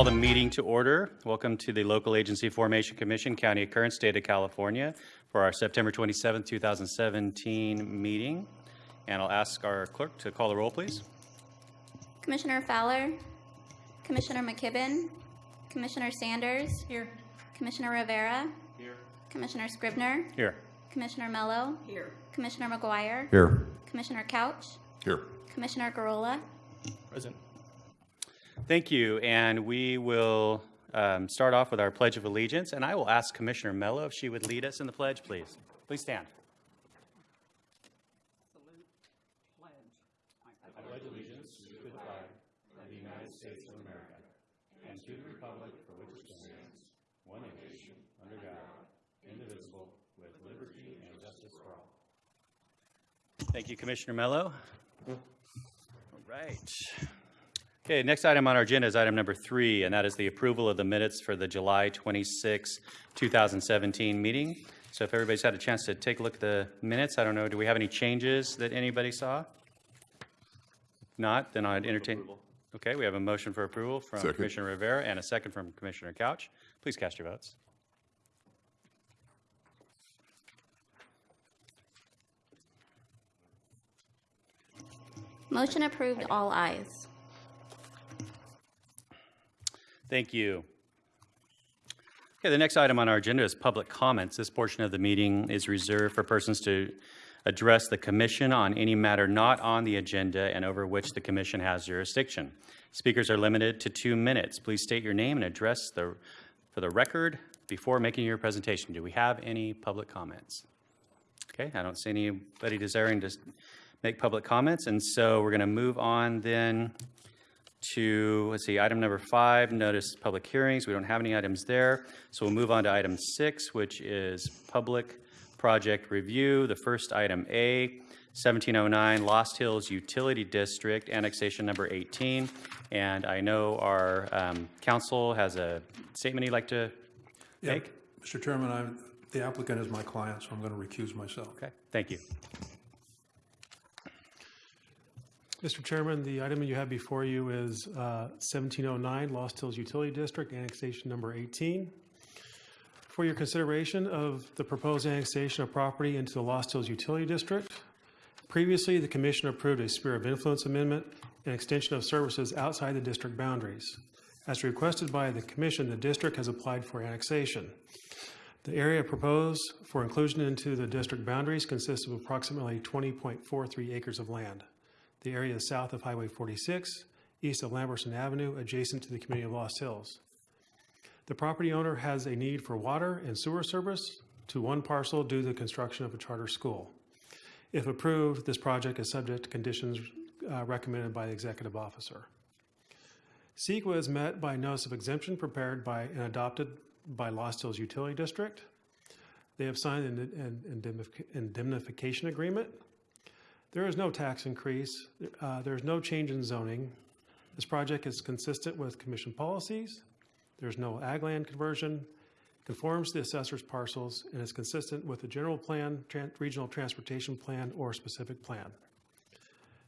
Call the meeting to order. Welcome to the Local Agency Formation Commission, County of Kern, State of California, for our September 27th, 2017 meeting. And I'll ask our clerk to call the roll, please. Commissioner Fowler, Commissioner McKibben, Commissioner Sanders. Here. Commissioner Rivera. Here. Commissioner Scrivner, Here. Commissioner Mello. Here. Commissioner McGuire. Here. Commissioner Couch, Here. Commissioner Gurrola. Present. Thank you, and we will um, start off with our Pledge of Allegiance, and I will ask Commissioner Mello if she would lead us in the pledge, please. Please stand. I pledge allegiance to the flag of the United States of America and to the republic for which it stands, one nation, under God, indivisible, with liberty and justice for all. Thank you, Commissioner Mello. All right. Okay, next item on our agenda is item number three, and that is the approval of the minutes for the July 26, 2017 meeting. So if everybody's had a chance to take a look at the minutes, I don't know, do we have any changes that anybody saw? If Not, then I'd entertain. Okay, we have a motion for approval from Second. Commissioner Rivera and a second from Commissioner Couch. Please cast your votes. Motion approved, all ayes. Thank you. Okay, the next item on our agenda is public comments. This portion of the meeting is reserved for persons to address the commission on any matter not on the agenda and over which the commission has jurisdiction. Speakers are limited to two minutes. Please state your name and address the, for the record before making your presentation. Do we have any public comments? Okay, I don't see anybody desiring to make public comments, and so we're going to move on then to, let's see, item number five, notice public hearings. We don't have any items there. So we'll move on to item six, which is public project review. The first item A, 1709 Lost Hills Utility District, annexation number 18. And I know our um, council has a statement he'd like to Yeah, make. Mr. Chairman, I'm, the applicant is my client, so I'm going to recuse myself. Okay, thank you. Mr. Chairman, the item you have before you is uh, 1709 Lost Hills Utility District, annexation number 18. For your consideration of the proposed annexation of property into the Lost Hills Utility District, previously, the commission approved a sphere of influence amendment and extension of services outside the district boundaries. As requested by the commission, the district has applied for annexation. The area proposed for inclusion into the district boundaries consists of approximately 20.43 acres of land. The area is south of Highway 46, east of Lamberson Avenue, adjacent to the community of Lost Hills. The property owner has a need for water and sewer service to one parcel due to the construction of a charter school. If approved, this project is subject to conditions uh, recommended by the executive officer. CEQA is met by notice of exemption prepared by and adopted by Lost Hills Utility District. They have signed an an indemnification agreement. There is no tax increase. Uh, There is no change in zoning. This project is consistent with commission policies. There's no ag land conversion, conforms to the assessor's parcels, and is consistent with the general plan, regional transportation plan, or specific plan.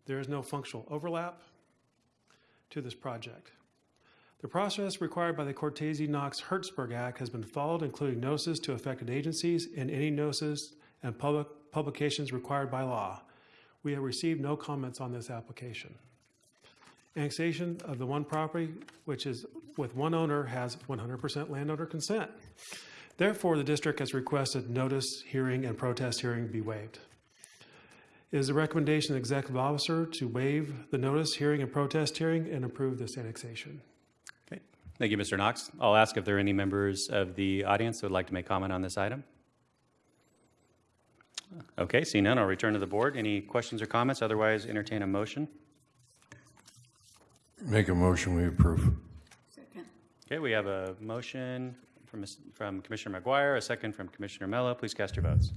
There is no functional overlap to this project. The process required by the Cortese-Knox-Hertzberg Act has been followed, including notices to affected agencies and any notices and public publications required by law. We have received no comments on this application. Annexation of the one property, which is with one owner, has 100% landowner consent. Therefore, the district has requested notice, hearing, and protest hearing be waived. It is the recommendation of the executive officer to waive the notice, hearing, and protest hearing and approve this annexation. Okay, thank you, Mr. Knox. I'll ask if there are any members of the audience who would like to make comment on this item. Okay, seeing none, I'll return to the board. Any questions or comments? Otherwise, entertain a motion. Make a motion, we approve. Second. Okay, we have a motion from from Commissioner McGuire, a second from Commissioner Mello. Please cast your votes.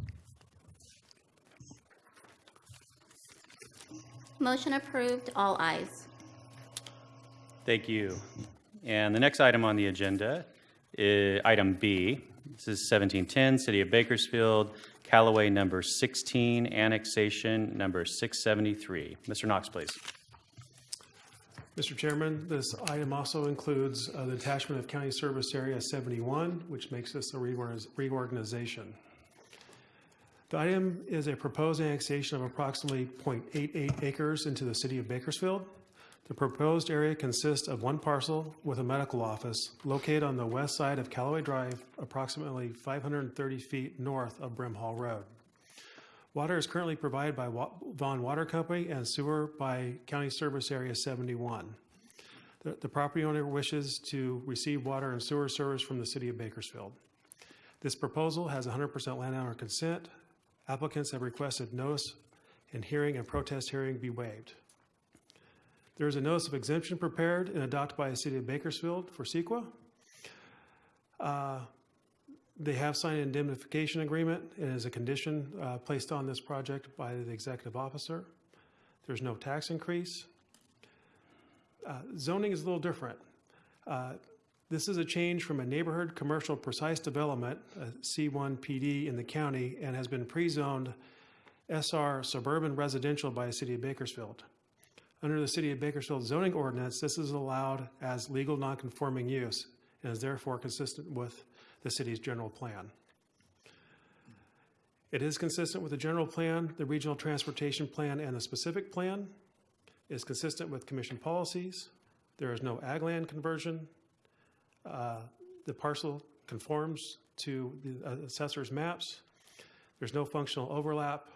Motion approved, all ayes. Thank you. And the next item on the agenda is item B. This is 1710, City of Bakersfield, Callaway number 16, annexation number 673. Mr. Knox, please. Mr. Chairman, this item also includes uh, the attachment of County Service Area 71, which makes this a reorganization. The item is a proposed annexation of approximately .88 acres into the city of Bakersfield. The proposed area consists of one parcel with a medical office located on the west side of Callaway Drive, approximately 530 feet north of Brimhall Road. Water is currently provided by Vaughn Water Company and sewer by County Service Area 71. The the property owner wishes to receive water and sewer service from the city of Bakersfield. This proposal has 100% landowner consent. Applicants have requested notice and hearing and protest hearing be waived. There is a notice of exemption prepared and adopted by the city of Bakersfield for CEQA. Uh, They have signed an indemnification agreement and is a condition uh, placed on this project by the executive officer. There's no tax increase. Uh, Zoning is a little different. Uh, This is a change from a neighborhood commercial precise development, a C1 PD in the county, and has been pre-zoned SR suburban residential by the city of Bakersfield. Under the city of Bakersfield zoning ordinance, this is allowed as legal nonconforming use and is therefore consistent with the city's general plan. It is consistent with the general plan, the regional transportation plan, and the specific plan. It is consistent with commission policies. There is no ag land conversion. Uh, The parcel conforms to the assessor's maps. There's no functional overlap.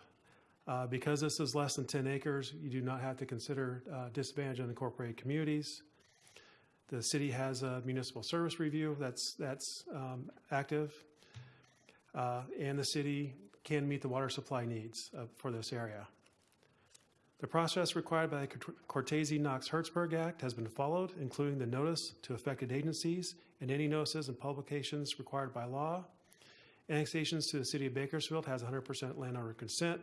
Uh, Because this is less than 10 acres, you do not have to consider uh, disadvantaged unincorporated communities. The city has a municipal service review that's, that's um, active. Uh, And the city can meet the water supply needs for this area. The process required by the Cortese-Knox-Hertzberg Act has been followed, including the notice to affected agencies and any notices and publications required by law. Annexations to the city of Bakersfield has 100% landowner consent.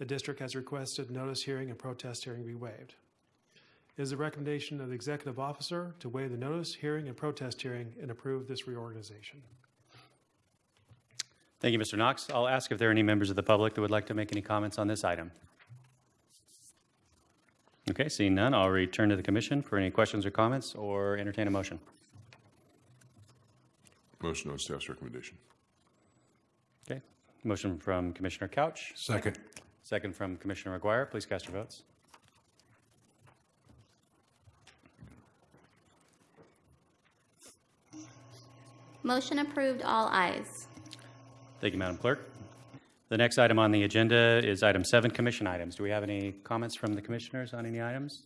The district has requested notice hearing and protest hearing be waived. It is the recommendation of the executive officer to waive the notice, hearing, and protest hearing and approve this reorganization. Thank you, Mr. Knox. I'll ask if there are any members of the public that would like to make any comments on this item. Okay, seeing none, I'll return to the commission for any questions or comments or entertain a motion. Motion on staff's recommendation. Okay, motion from Commissioner Couch, Second. Second from Commissioner McGuire. Please cast your votes. Motion approved, all ayes. Thank you, Madam Clerk. The next item on the agenda is item seven, commission items. Do we have any comments from the commissioners on any items?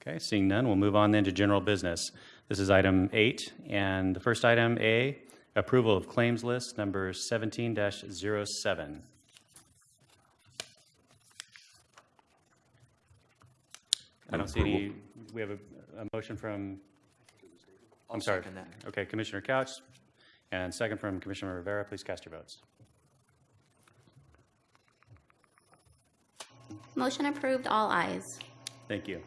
Okay, seeing none, we'll move on then to general business. This is item eight, and the first item, A, approval of claims list number 17-07. I don't see any, we have a, a motion from, I'm sorry. second that. Okay, Commissioner Couch, and second from Commissioner Rivera. Please cast your votes. Motion approved, all ayes. Thank you.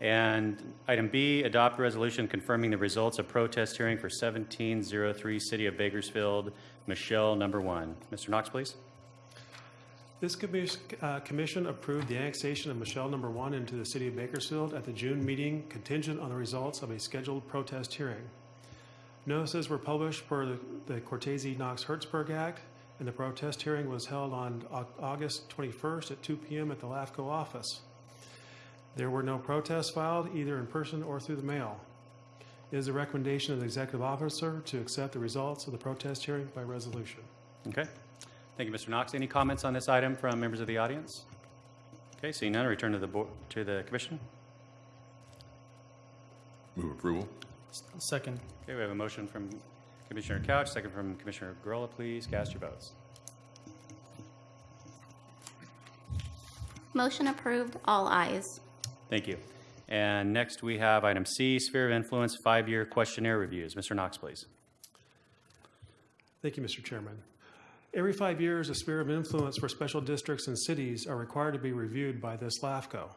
And item B, adopt resolution confirming the results of protest hearing for 1703 City of Bakersfield, Michelle, number one. Mr. Knox, please. This uh, commission approved the annexation of Michelle Number One into the city of Bakersfield at the June meeting contingent on the results of a scheduled protest hearing. Notices were published per the- the Cortese-Knox-Hertzberg Act, and the protest hearing was held on August 21st at 2 PM at the LAFCO office. There were no protests filed, either in person or through the mail. It is the recommendation of the executive officer to accept the results of the protest hearing by resolution. Okay. Thank you, Mr. Knox. Any comments on this item from members of the audience? Okay, seeing none, return to the board, to the commission. Move approval. Second. Okay, we have a motion from Commissioner Couch, second from Commissioner Gurrola. Please cast your votes. Motion approved, all ayes. Thank you. And next, we have item C, sphere of influence, five-year questionnaire reviews. Mr. Knox, please. Thank you, Mr. Chairman. Every five years, a sphere of influence for special districts and cities are required to be reviewed by this LAFCO.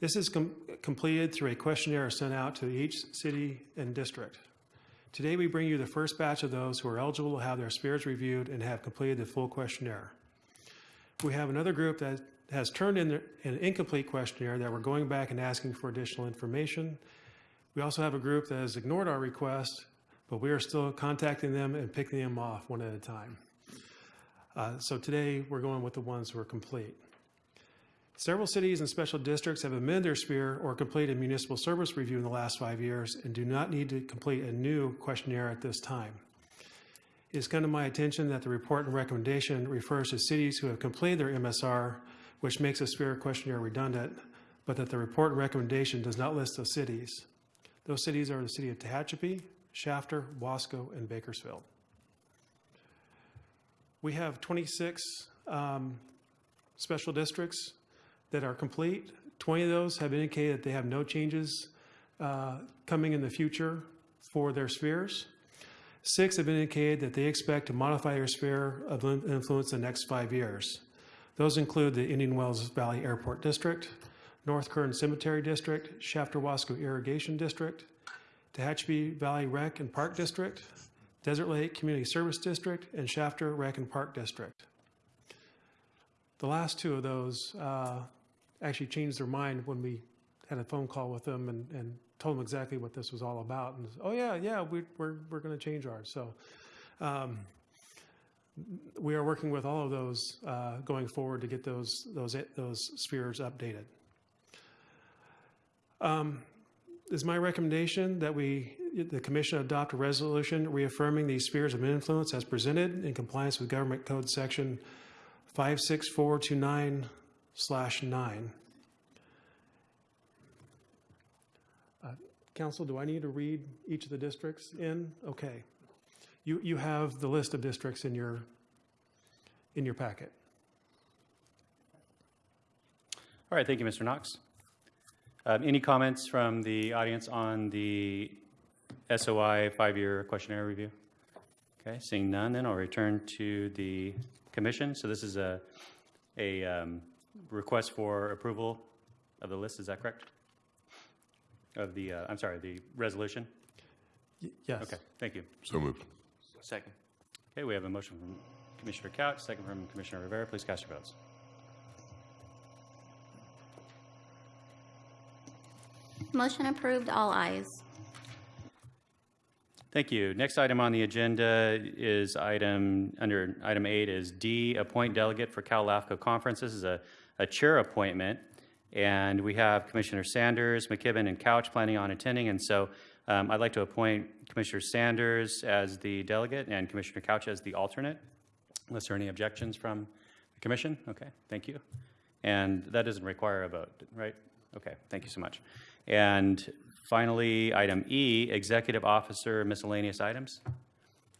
This is com- completed through a questionnaire sent out to each city and district. Today, we bring you the first batch of those who are eligible to have their spheres reviewed and have completed the full questionnaire. We have another group that has turned in an incomplete questionnaire that we're going back and asking for additional information. We also have a group that has ignored our request, but we are still contacting them and picking them off one at a time. Uh, So today, we're going with the ones who are complete. Several cities and special districts have amended their sphere or completed municipal service review in the last five years and do not need to complete a new questionnaire at this time. It's come to my attention that the report and recommendation refers to cities who have completed their MSR, which makes a sphere questionnaire redundant, but that the report and recommendation does not list those cities. Those cities are the city of Tehachapi, Shafter, Wasco, and Bakersfield. We have 26 um, special districts that are complete. 20 of those have indicated that they have no changes uh, coming in the future for their spheres. Six have indicated that they expect to modify their sphere of influence in the next five years. Those include the Indian Wells Valley Airport District, North Kern Cemetery District, Shafter Wasco Irrigation District, Tehachapi Valley Rec and Park District, Desert Lake Community Service District, and Shafter Rec and Park District. The last two of those uh, actually changed their mind when we had a phone call with them and, and told them exactly what this was all about. And, oh, yeah, yeah, we, we're, we're going to change ours. So um, we are working with all of those uh, going forward to get those, those, those spheres updated. Um, Is my recommendation that we, the commission adopt a resolution reaffirming these spheres of influence as presented in compliance with Government Code Section 56429 slash 9. Uh, Council, do I need to read each of the districts in? Okay. You, you have the list of districts in your, in your packet. All right, thank you, Mr. Knox. Um, Any comments from the audience on the SOI five-year questionnaire review? Okay, seeing none, then I'll return to the commission. So this is a, a um, request for approval of the list, is that correct? Of the, uh, I'm sorry, the resolution? Y- Yes. Okay, thank you. So moved. Second. Okay, we have a motion from Commissioner Couch, second from Commissioner Rivera. Please cast your votes. Motion approved, all ayes. Thank you. Next item on the agenda is item, under item eight is D, appoint delegate for Cal LAFCO conference. This is a, a chair appointment. And we have Commissioner Sanders, McKibben, and Couch planning on attending. And so um, I'd like to appoint Commissioner Sanders as the delegate and Commissioner Couch as the alternate. Unless there are any objections from the commission? Okay, thank you. And that doesn't require a vote, right? Okay, thank you so much. And finally, item E, executive officer miscellaneous items. Do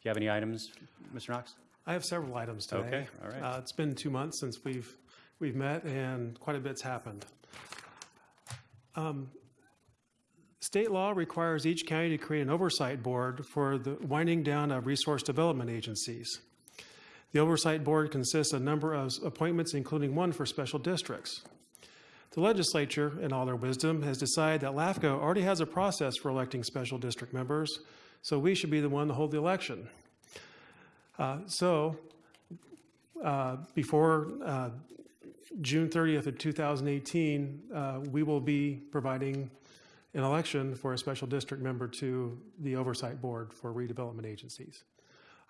you have any items, Mr. Knox? I have several items today. Okay, all right. Uh, It's been two months since we've, we've met, and quite a bit's happened. Um, State law requires each county to create an oversight board for the winding down of resource development agencies. The oversight board consists of a number of appointments, including one for special districts. The legislature, in all their wisdom, has decided that LAFCO already has a process for electing special district members, so we should be the one to hold the election. Uh, So, uh, before uh, June 30th of 2018, uh, we will be providing an election for a special district member to the Oversight Board for redevelopment agencies.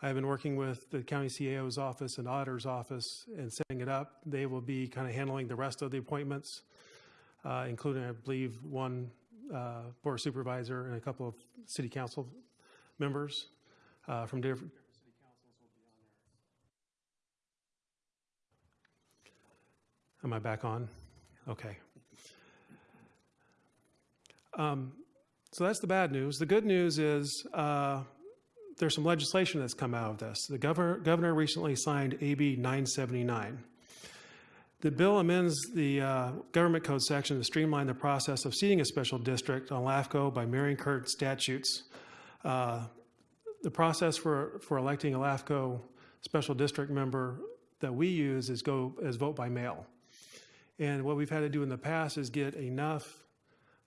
I have been working with the county CAO's office and auditor's office and setting it up. They will be kind of handling the rest of the appointments, uh, including, I believe, one uh, board supervisor and a couple of city council members uh, from different city councils. Am I back on? Okay. Um, So that's the bad news. The good news is uh, there's some legislation that's come out of this. The governor, governor recently signed AB 979. The bill amends the uh, government code section to streamline the process of seating a special district on LAFCO by mirroring current statutes. Uh, The process for, for electing a LAFCO special district member that we use is go, is vote by mail. And what we've had to do in the past is get enough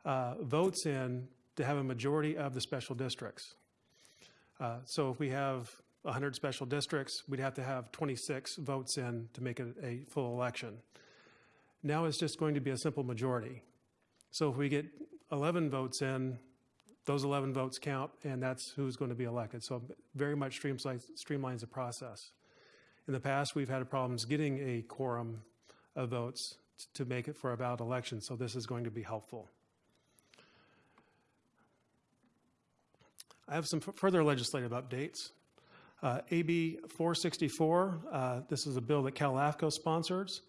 uh, votes in to have a majority of the special districts. Uh, So if we have 100 special districts, we'd have to have 26 votes in to make it a full election. Now it's just going to be a simple majority. So if we get 11 votes in, those 11 votes count, and that's who's going to be elected. So very much streamlines, the process. In the past, we've had problems getting a quorum of votes to make it for a ballot election, so this is going to be helpful. I have some further legislative updates. Uh, AB 464, uh, this is a bill that Cal LAFCO sponsors.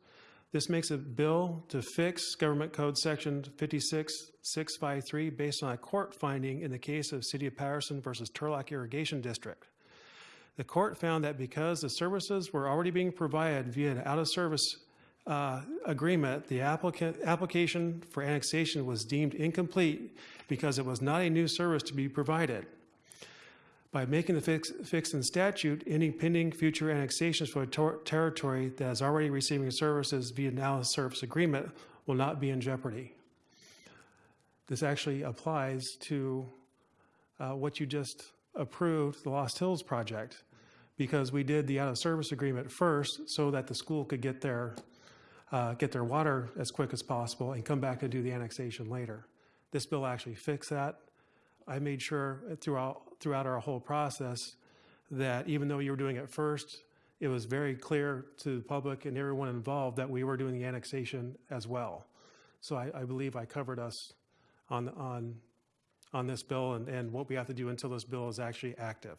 This makes a bill to fix Government Code Section 56653 based on a court finding in the case of City of Patterson versus Turlock Irrigation District. The court found that because the services were already being provided via an out-of-service uh, agreement, the applicant, application for annexation was deemed incomplete because it was not a new service to be provided. By making the fix, fix in statute, any pending future annexations for a tor- territory that is already receiving services via now service agreement will not be in jeopardy. This actually applies to uh, what you just approved, the Lost Hills project, because we did the out-of-service agreement first so that the school could get their, uh, get their water as quick as possible and come back and do the annexation later. This bill actually fixed that. I made sure throughout, throughout our whole process that even though you were doing it first, it was very clear to the public and everyone involved that we were doing the annexation as well. So I, I believe I covered us on, on, on this bill and, and what we have to do until this bill is actually active.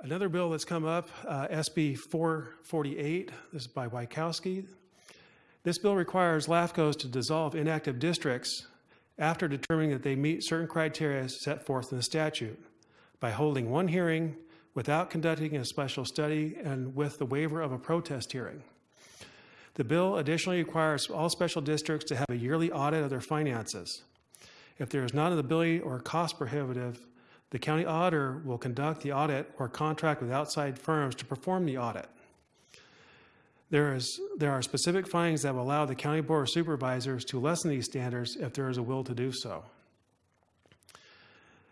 Another bill that's come up, uh, SB 448, this is by Wieckowski. This bill requires LAFCOs to dissolve inactive districts after determining that they meet certain criteria set forth in the statute by holding one hearing without conducting a special study and with the waiver of a protest hearing. The bill additionally requires all special districts to have a yearly audit of their finances. If there is not an ability or cost prohibitive, the county auditor will conduct the audit or contract with outside firms to perform the audit. There, is, there are specific findings that will allow the County Board of Supervisors to lessen these standards if there is a will to do so.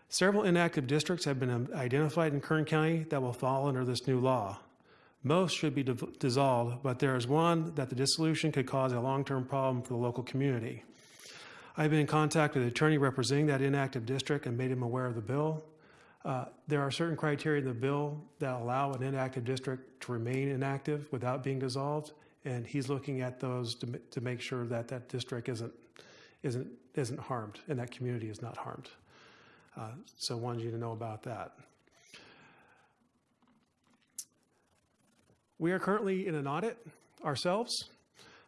Several inactive districts have been um, identified in Kern County that will fall under this new law. Most should be dissolved, but there is one that the dissolution could cause a long-term problem for the local community. I've been in contact with the attorney representing that inactive district and made him aware of the bill. Uh, There are certain criteria in the bill that allow an inactive district to remain inactive without being dissolved, and he's looking at those to, to make sure that that district isn't, isn't, isn't harmed, and that community is not harmed. Uh, So wanted you to know about that. We are currently in an audit ourselves.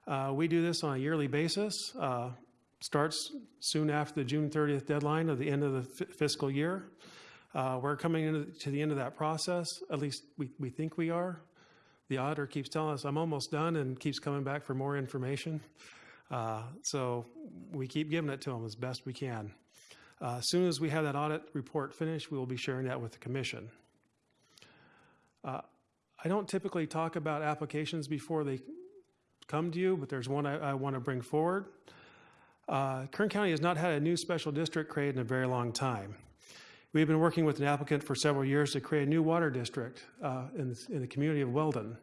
Uh, We do this on a yearly basis. Uh, Starts soon after the June 30th deadline of the end of the fi- fiscal year. Uh, We're coming into, to the end of that process, at least we, we think we are. The auditor keeps telling us, I'm almost done, and keeps coming back for more information. Uh, So we keep giving it to them as best we can. Uh, As soon as we have that audit report finished, we will be sharing that with the commission. Uh, I don't typically talk about applications before they come to you, but there's one I, I want to bring forward. Uh, Kern County has not had a new special district created in a very long time. We've been working with an applicant for several years to create a new water district uh, in, in the community of Weldon.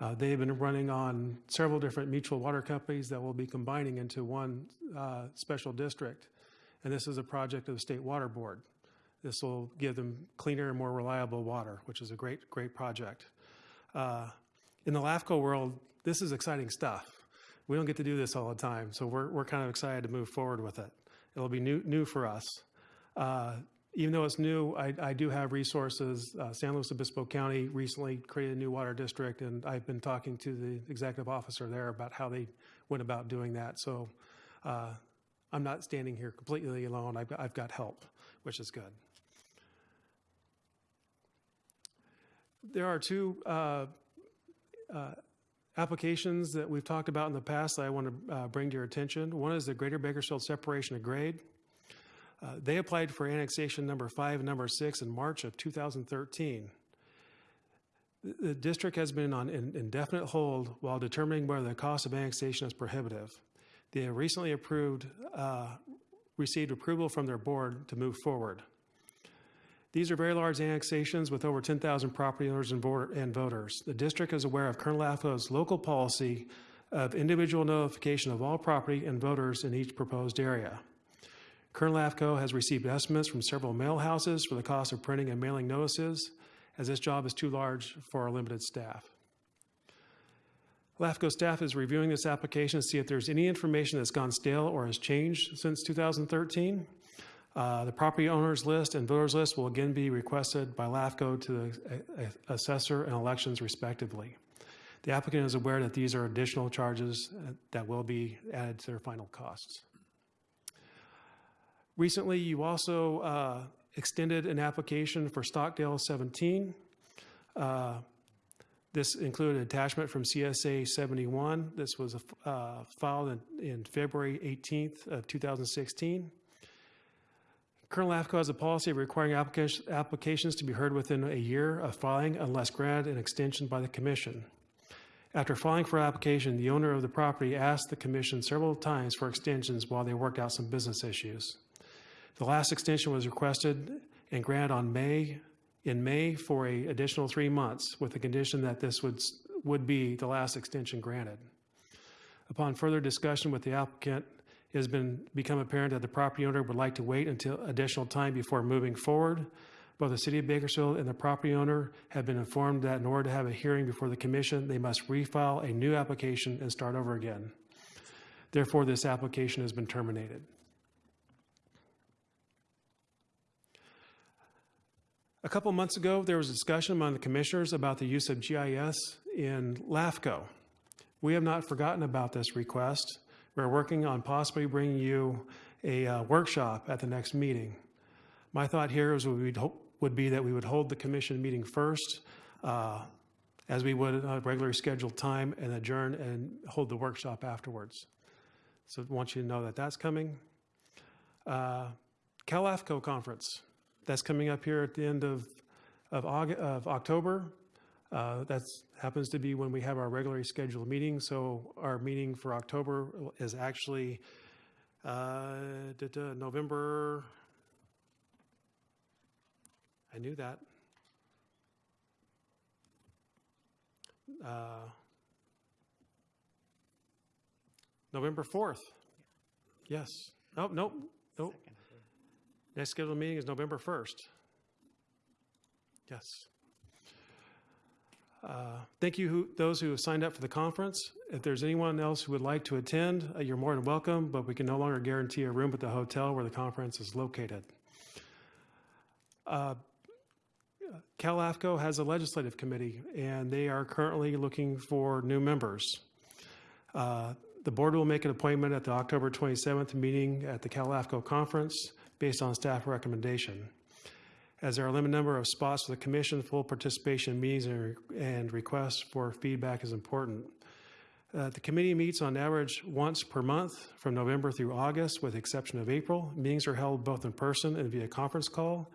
Uh, They've been running on several different mutual water companies that will be combining into one uh, special district. And this is a project of the State Water Board. This will give them cleaner and more reliable water, which is a great, great project. Uh, In the LAFCO world, this is exciting stuff. We don't get to do this all the time, so we're, we're kind of excited to move forward with it. It'll be new, new for us. Even though it's new, I, I do have resources. Uh, San Luis Obispo County recently created a new water district, and I've been talking to the executive officer there about how they went about doing that. So uh, I'm not standing here completely alone. I've got, I've got help, which is good. There are two uh, uh, applications that we've talked about in the past that I want to uh, bring to your attention. One is the Greater Bakersfield Separation of Grade. Uh, They applied for annexation number five and number six in March of 2013. The- district has been on in- indefinite hold while determining whether the cost of annexation is prohibitive. They have recently approved, uh, received approval from their board to move forward. These are very large annexations with over 10,000 property owners and and voters. The district is aware of Kern LAFCO's local policy of individual notification of all property and voters in each proposed area. Kern LAFCO has received estimates from several mail houses for the cost of printing and mailing notices, as this job is too large for our limited staff. LAFCO staff is reviewing this application to see if there's any information that's gone stale or has changed since 2013. Uh, The property owners list and voters list will again be requested by LAFCO to the assessor and elections respectively. The applicant is aware that these are additional charges uh, that will be added to their final costs. Recently, you also uh, extended an application for Stockdale 17. Uh, This included an attachment from CSA 71. This was uh, filed in- in February 18th of 2016. Kern LAFCO has a policy of requiring applica- applications to be heard within a year of filing unless granted an extension by the commission. After filing for application, the owner of the property asked the commission several times for extensions while they worked out some business issues. The last extension was requested and granted on May, in May for a additional three months with the condition that this would, would be the last extension granted. Upon further discussion with the applicant, it has been, become apparent that the property owner would like to wait until additional time before moving forward. Both the city of Bakersfield and the property owner have been informed that in order to have a hearing before the commission, they must refile a new application and start over again. Therefore, this application has been terminated. A couple months ago, there was a discussion among the commissioners about the use of GIS in LAFCO. We have not forgotten about this request. We're working on possibly bringing you a uh, workshop at the next meeting. My thought here is we would, hope, would be that we would hold the commission meeting first, uh, as we would regularly scheduled time, and adjourn and hold the workshop afterwards. So I want you to know that that's coming. Uh, CalAFCO conference, that's coming up here at the end of, of, August, of October. Uh, That happens to be when we have our regularly scheduled meeting. So our meeting for October is actually uh, November, I knew that. Uh, November 4th. Yes. Oh, nope, nope. Next scheduled meeting is November 1st. Yes. Uh, Thank you, who- those who have signed up for the conference. If there's anyone else who would like to attend, uh, you're more than welcome, but we can no longer guarantee a room at the hotel where the conference is located. Uh, CalAFCO has a legislative committee, and they are currently looking for new members. Uh, The board will make an appointment at the October 27th meeting at the CalAFCO conference based on staff recommendation. As there are a limited number of spots for the commission, full participation in meetings and and requests for feedback is important. Uh, The committee meets on average once per month from November through August, with exception of April. Meetings are held both in person and via conference call.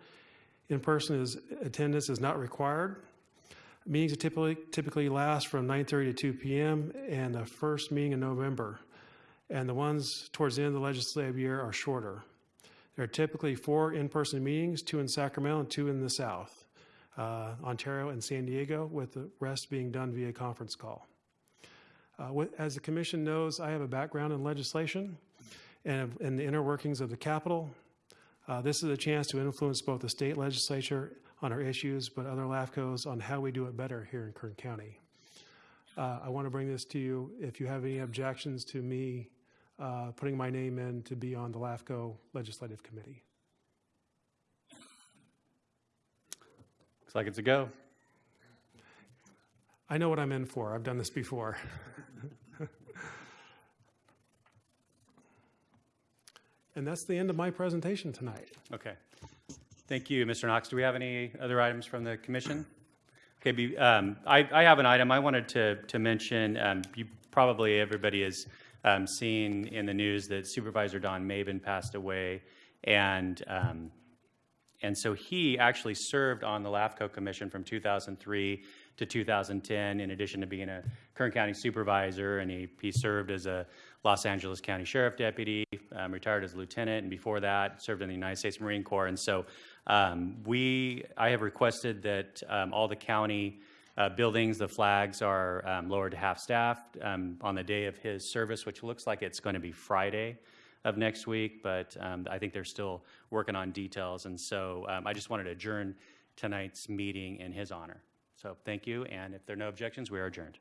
In-person is, attendance is not required. Meetings typically, typically last from 9:30 to 2 PM, and the first meeting in November. And the ones towards the end of the legislative year are shorter. There are typically four in-person meetings, two in Sacramento and two in the South, uh, Ontario and San Diego, with the rest being done via conference call. Uh, with- As the commission knows, I have a background in legislation and in the inner workings of the Capitol. Uh, This is a chance to influence both the state legislature on our issues, but other LAFCOs on how we do it better here in Kern County. Uh, I want to bring this to you. If you have any objections to me uh, putting my name in to be on the LAFCO Legislative Committee. Looks like it's a go. I know what I'm in for. I've done this before. And that's the end of my presentation tonight. Okay. Thank you, Mr. Knox. Do we have any other items from the commission? Okay, be- um, I, I have an item I wanted to, to mention. Um, You, probably everybody has um, seen in the news that Supervisor Don Maben passed away. And, um, And so he actually served on the LAFCO Commission from 2003 to 2010, in addition to being a Kern County Supervisor, and he, he served as a Los Angeles County Sheriff Deputy, um, retired as a lieutenant, and before that, served in the United States Marine Corps. And so um, we, I have requested that um, all the county uh, buildings, the flags are um, lowered to half-staff um, on the day of his service, which looks like it's going to be Friday of next week, but um, I think they're still working on details. And so um, I just wanted to adjourn tonight's meeting in his honor. So thank you, and if there are no objections, we are adjourned.